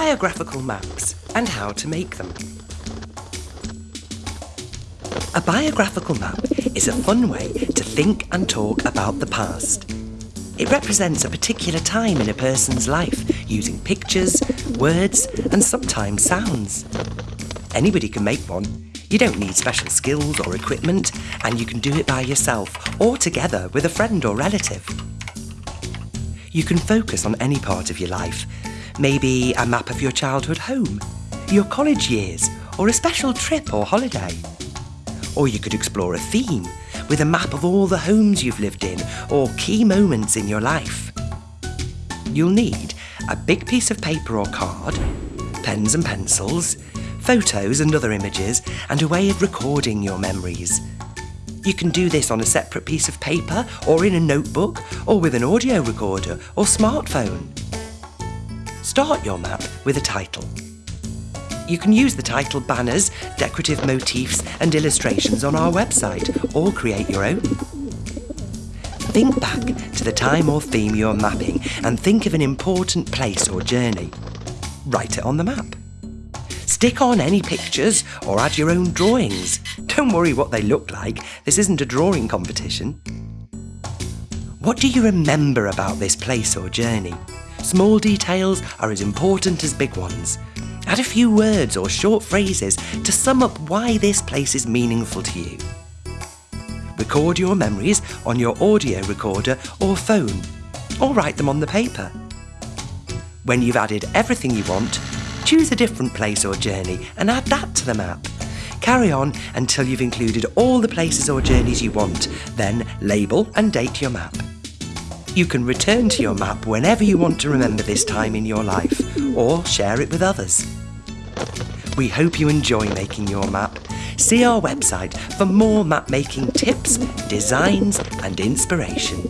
biographical maps and how to make them. A biographical map is a fun way to think and talk about the past. It represents a particular time in a person's life using pictures, words, and sometimes sounds. Anybody can make one. You don't need special skills or equipment, and you can do it by yourself or together with a friend or relative. You can focus on any part of your life. Maybe a map of your childhood home, your college years, or a special trip or holiday. Or you could explore a theme with a map of all the homes you've lived in or key moments in your life. You'll need a big piece of paper or card, pens and pencils, photos and other images, and a way of recording your memories. You can do this on a separate piece of paper or in a notebook or with an audio recorder or smartphone. Start your map with a title. You can use the title banners, decorative motifs and illustrations on our website or create your own. Think back to the time or theme you're mapping and think of an important place or journey. Write it on the map. Stick on any pictures or add your own drawings. Don't worry what they look like, this isn't a drawing competition. What do you remember about this place or journey? Small details are as important as big ones. Add a few words or short phrases to sum up why this place is meaningful to you. Record your memories on your audio recorder or phone, or write them on the paper. When you've added everything you want, choose a different place or journey and add that to the map. Carry on until you've included all the places or journeys you want, then label and date your map. You can return to your map whenever you want to remember this time in your life, or share it with others. We hope you enjoy making your map. See our website for more map making tips, designs and inspiration.